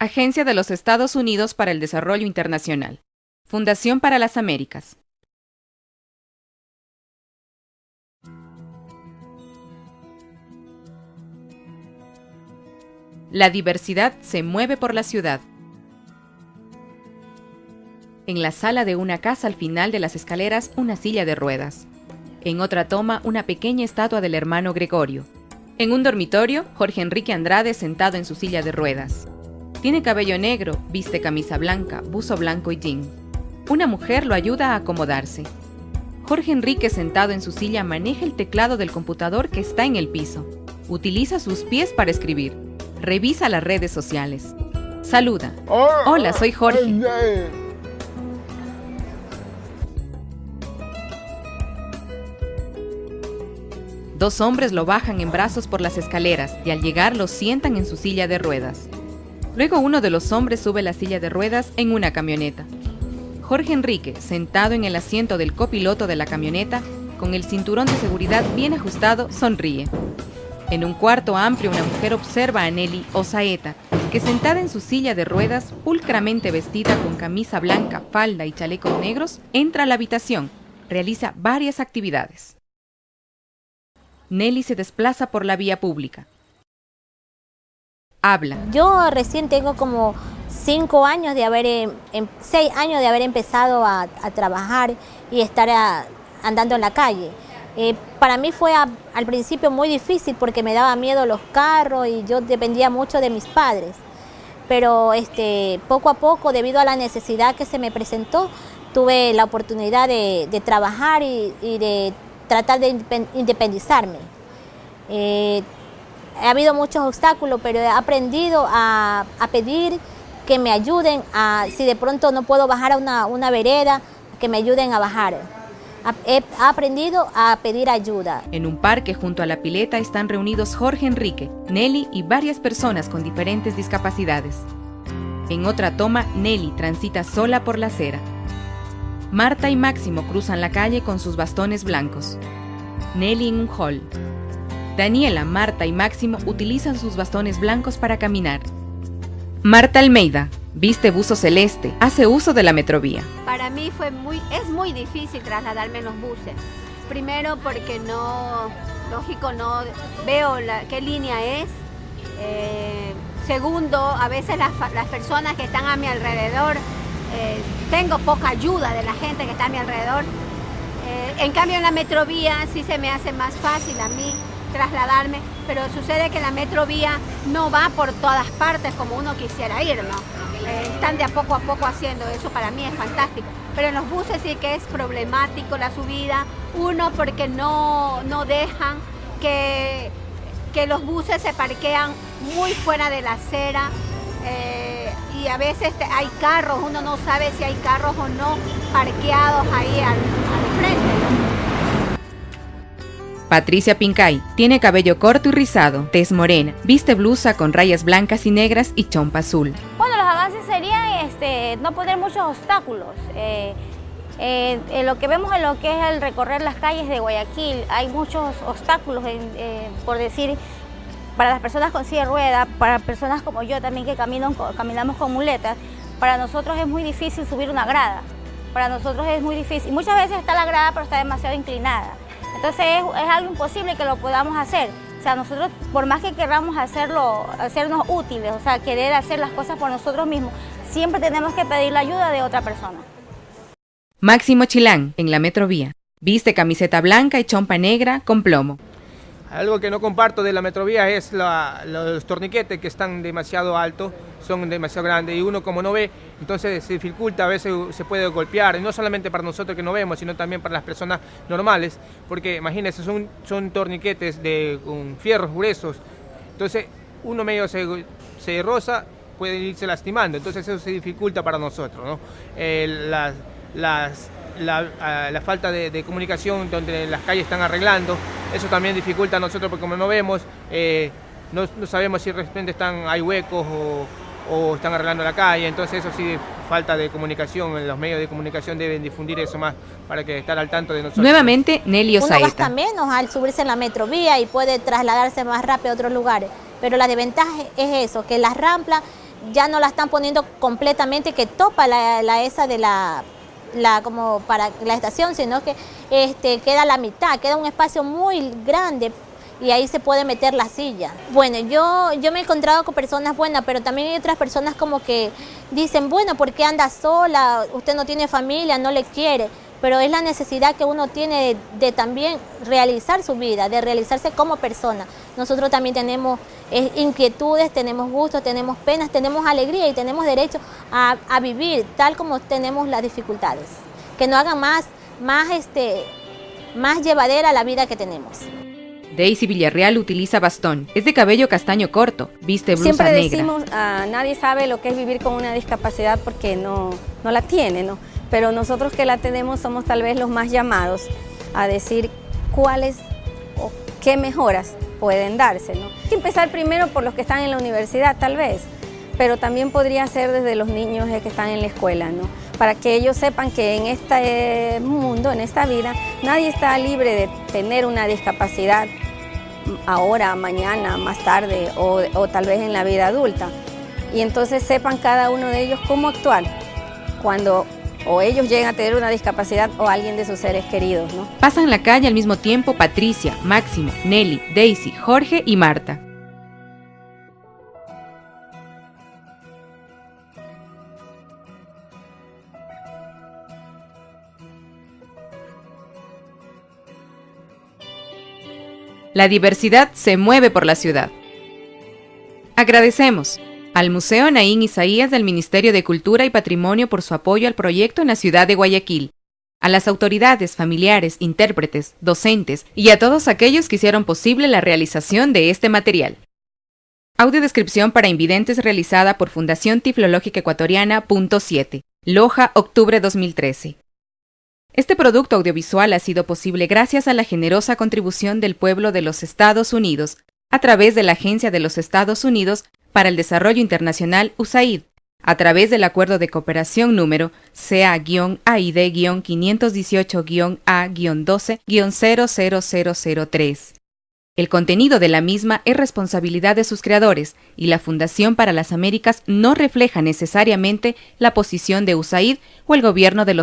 Agencia de los Estados Unidos para el Desarrollo Internacional. Fundación para las Américas. La diversidad se mueve por la ciudad. En la sala de una casa al final de las escaleras una silla de ruedas. En otra toma una pequeña estatua del hermano Gregorio. En un dormitorio, Jorge Enrique Andrade sentado en su silla de ruedas. Tiene cabello negro, viste camisa blanca, buzo blanco y jean. Una mujer lo ayuda a acomodarse. Jorge Enrique sentado en su silla maneja el teclado del computador que está en el piso. Utiliza sus pies para escribir. Revisa las redes sociales. Saluda. Hola, soy Jorge. Dos hombres lo bajan en brazos por las escaleras y al llegar lo sientan en su silla de ruedas. Luego uno de los hombres sube la silla de ruedas en una camioneta. Jorge Enrique, sentado en el asiento del copiloto de la camioneta, con el cinturón de seguridad bien ajustado, sonríe. En un cuarto amplio una mujer observa a Nelly o Saeta, que sentada en su silla de ruedas, pulcramente vestida con camisa blanca, falda y chalecos negros, entra a la habitación. Realiza varias actividades. Nelly se desplaza por la vía pública. Habla. Yo recién tengo como cinco años de haber, em, em, seis años de haber empezado a, trabajar y estar andando en la calle. Eh, para mí fue al principio muy difícil porque me daba miedo los carros y yo dependía mucho de mis padres. Pero este, poco a poco, debido a la necesidad que se me presentó, tuve la oportunidad de, trabajar y, de tratar de independizarme. Eh, ha habido muchos obstáculos, pero he aprendido a, pedir que me ayuden, a, si de pronto no puedo bajar a una, vereda, que me ayuden a bajar. He aprendido a pedir ayuda. En un parque junto a la pileta están reunidos Jorge Enrique, Nelly y varias personas con diferentes discapacidades. En otra toma, Nelly transita sola por la acera. Marta y Máximo cruzan la calle con sus bastones blancos. Nelly en un hall, Daniela, Marta y Máximo utilizan sus bastones blancos para caminar. Marta Almeida, viste buzo celeste, hace uso de la metrovía. Para mí fue muy, es muy difícil trasladarme en los buses. Primero porque no, lógico, no veo qué línea es. Eh, segundo, a veces las, personas que están a mi alrededor, eh, tengo poca ayuda de la gente que está a mi alrededor. Eh, en cambio en la metrovía sí se me hace más fácil a mí trasladarme, pero sucede que la metrovía no va por todas partes como uno quisiera ir, ¿no? Eh, están de a poco a poco haciendo, eso para mí es fantástico. Pero en los buses sí que es problemático la subida, uno porque no, no dejan que, que los buses se parquean muy fuera de la acera, eh, y a veces hay carros, uno no sabe si hay carros o no parqueados ahí al, al frente. Patricia Pincay tiene cabello corto y rizado, tez morena, viste blusa con rayas blancas y negras y chompa azul. Bueno, los avances serían este, no poner muchos obstáculos. Eh, eh, lo que vemos en lo que es el recorrer las calles de Guayaquil, hay muchos obstáculos, eh, por decir, para las personas con silla de rueda, para personas como yo también que caminamos con muletas, para nosotros es muy difícil subir una grada. Para nosotros es muy difícil. Muchas veces está la grada, pero está demasiado inclinada. Entonces es, algo imposible que lo podamos hacer. O sea, nosotros, por más que queramos hacerlo, hacernos útiles, o sea, querer hacer las cosas por nosotros mismos, siempre tenemos que pedir la ayuda de otra persona. Máximo Chilán, en la Metrovía. Viste camiseta blanca y chompa negra con plomo. Algo que no comparto de la metrovía es los torniquetes que están demasiado altos, son demasiado grandes y uno como no ve, entonces se dificulta, a veces se puede golpear, no solamente para nosotros que no vemos, sino también para las personas normales, porque imagínense, son, torniquetes de, con fierros gruesos, entonces uno medio se, se roza, puede irse lastimando, entonces eso se dificulta para nosotros. ¿no? las, las la, falta de, comunicación donde las calles están arreglando, eso también dificulta a nosotros porque como no vemos, eh, no, sabemos si de repente están, hay huecos o, están arreglando la calle, entonces eso sí, falta de comunicación, los medios de comunicación deben difundir eso más para que estar al tanto de nosotros. Nuevamente, Nelly Osaeta. Uno gasta menos al subirse en la metrovía y puede trasladarse más rápido a otros lugares, pero la desventaja es eso, que las ramplas ya no la están poniendo completamente que topa la, esa de la, la, como para la estación, sino que este, queda la mitad, queda un espacio muy grande y ahí se puede meter la silla. Bueno, yo, yo me he encontrado con personas buenas, pero también hay otras personas como que dicen, bueno, ¿por qué anda sola? Usted no tiene familia, no le quiere pero es la necesidad que uno tiene de, también realizar su vida, de realizarse como persona. Nosotros también tenemos eh, inquietudes, tenemos gustos, tenemos penas, tenemos alegría y tenemos derecho a, vivir tal como tenemos las dificultades. Que no hagan más, más, este, más llevadera la vida que tenemos. Daisy Villarreal utiliza bastón. Es de cabello castaño corto, viste blusa Siempre negra. Siempre decimos, ah, nadie sabe lo que es vivir con una discapacidad porque no, no la tiene, ¿no? pero nosotros que la tenemos somos tal vez los más llamados a decir cuáles o qué mejoras pueden darse. ¿no? Hay que empezar primero por los que están en la universidad tal vez, pero también podría ser desde los niños que están en la escuela, ¿no? para que ellos sepan que en este mundo, en esta vida, nadie está libre de tener una discapacidad ahora, mañana, más tarde o, o tal vez en la vida adulta. Y entonces sepan cada uno de ellos cómo actuar cuando o ellos llegan a tener una discapacidad o alguien de sus seres queridos. ¿no? Pasan la calle al mismo tiempo Patricia, Máximo, Nelly, Daisy, Jorge y Marta. La diversidad se mueve por la ciudad. Agradecemos al Museo Naín Isaías del Ministerio de Cultura y Patrimonio por su apoyo al proyecto en la ciudad de Guayaquil, a las autoridades, familiares, intérpretes, docentes y a todos aquellos que hicieron posible la realización de este material. Audiodescripción para invidentes realizada por Fundación Tiflológica Ecuatoriana, punto 7, Loja, octubre 2013. Este producto audiovisual ha sido posible gracias a la generosa contribución del pueblo de los Estados Unidos a través de la Agencia de los Estados Unidos para el Desarrollo Internacional USAID, a través del Acuerdo de Cooperación número CA-AID-518-A-12-00003. El contenido de la misma es responsabilidad de sus creadores y la Fundación para las Américas no refleja necesariamente la posición de USAID o el gobierno de los